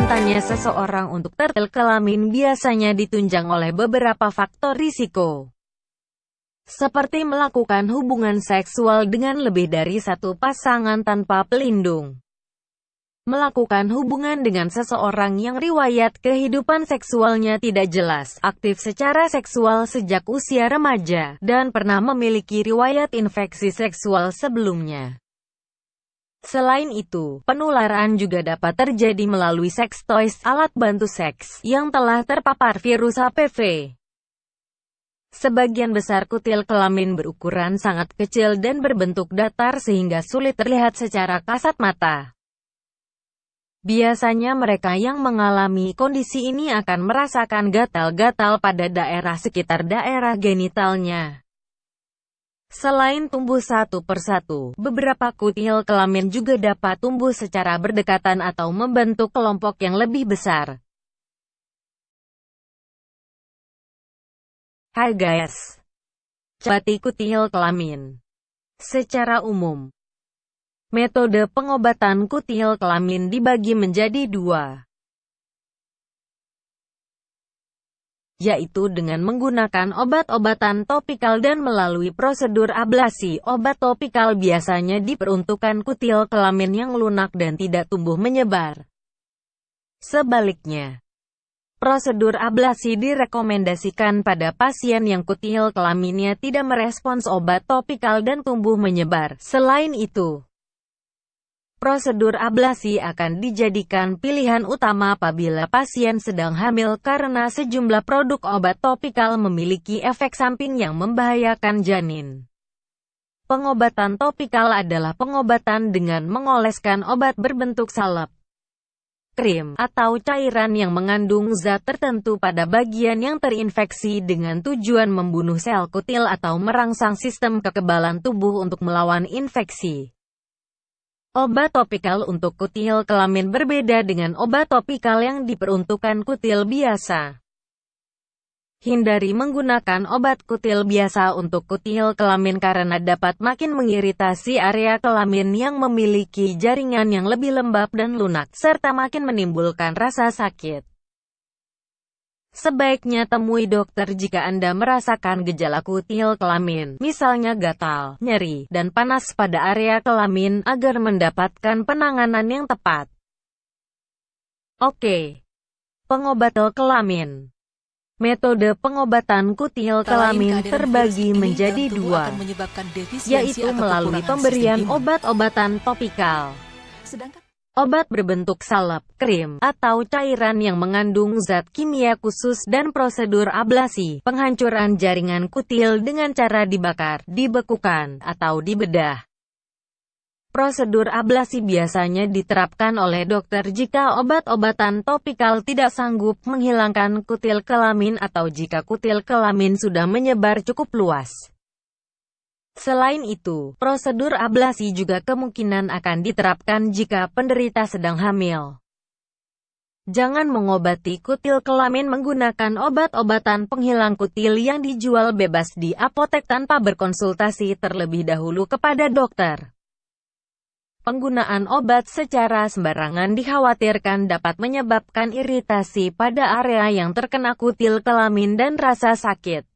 kesehatannya seseorang untuk tertil kelamin biasanya ditunjang oleh beberapa faktor risiko. Seperti melakukan hubungan seksual dengan lebih dari satu pasangan tanpa pelindung. Melakukan hubungan dengan seseorang yang riwayat kehidupan seksualnya tidak jelas, aktif secara seksual sejak usia remaja, dan pernah memiliki riwayat infeksi seksual sebelumnya. Selain itu, penularan juga dapat terjadi melalui seks toys, alat bantu seks, yang telah terpapar virus HPV. Sebagian besar kutil kelamin berukuran sangat kecil dan berbentuk datar sehingga sulit terlihat secara kasat mata. Biasanya mereka yang mengalami kondisi ini akan merasakan gatal-gatal pada daerah sekitar daerah genitalnya. Selain tumbuh satu persatu, beberapa kutil kelamin juga dapat tumbuh secara berdekatan atau membentuk kelompok yang lebih besar. Hai guys! Cati kutil kelamin Secara umum, metode pengobatan kutil kelamin dibagi menjadi dua. Yaitu dengan menggunakan obat-obatan topikal dan melalui prosedur ablasi. Obat topikal biasanya diperuntukkan kutil kelamin yang lunak dan tidak tumbuh menyebar. Sebaliknya, prosedur ablasi direkomendasikan pada pasien yang kutil kelaminnya tidak merespons obat topikal dan tumbuh menyebar. Selain itu, Prosedur ablasi akan dijadikan pilihan utama apabila pasien sedang hamil karena sejumlah produk obat topikal memiliki efek samping yang membahayakan janin. Pengobatan topikal adalah pengobatan dengan mengoleskan obat berbentuk salep, krim, atau cairan yang mengandung zat tertentu pada bagian yang terinfeksi dengan tujuan membunuh sel kutil atau merangsang sistem kekebalan tubuh untuk melawan infeksi. Obat topikal untuk kutil kelamin berbeda dengan obat topikal yang diperuntukkan kutil biasa. Hindari menggunakan obat kutil biasa untuk kutil kelamin karena dapat makin mengiritasi area kelamin yang memiliki jaringan yang lebih lembab dan lunak, serta makin menimbulkan rasa sakit. Sebaiknya temui dokter jika Anda merasakan gejala kutil kelamin, misalnya gatal, nyeri, dan panas pada area kelamin, agar mendapatkan penanganan yang tepat. Oke. Pengobat kelamin Metode pengobatan kutil kelamin terbagi menjadi dua, yaitu melalui pemberian obat-obatan topikal. Sedangkan Obat berbentuk salep, krim, atau cairan yang mengandung zat kimia khusus dan prosedur ablasi, penghancuran jaringan kutil dengan cara dibakar, dibekukan, atau dibedah. Prosedur ablasi biasanya diterapkan oleh dokter jika obat-obatan topikal tidak sanggup menghilangkan kutil kelamin atau jika kutil kelamin sudah menyebar cukup luas. Selain itu, prosedur ablasi juga kemungkinan akan diterapkan jika penderita sedang hamil. Jangan mengobati kutil kelamin menggunakan obat-obatan penghilang kutil yang dijual bebas di apotek tanpa berkonsultasi terlebih dahulu kepada dokter. Penggunaan obat secara sembarangan dikhawatirkan dapat menyebabkan iritasi pada area yang terkena kutil kelamin dan rasa sakit.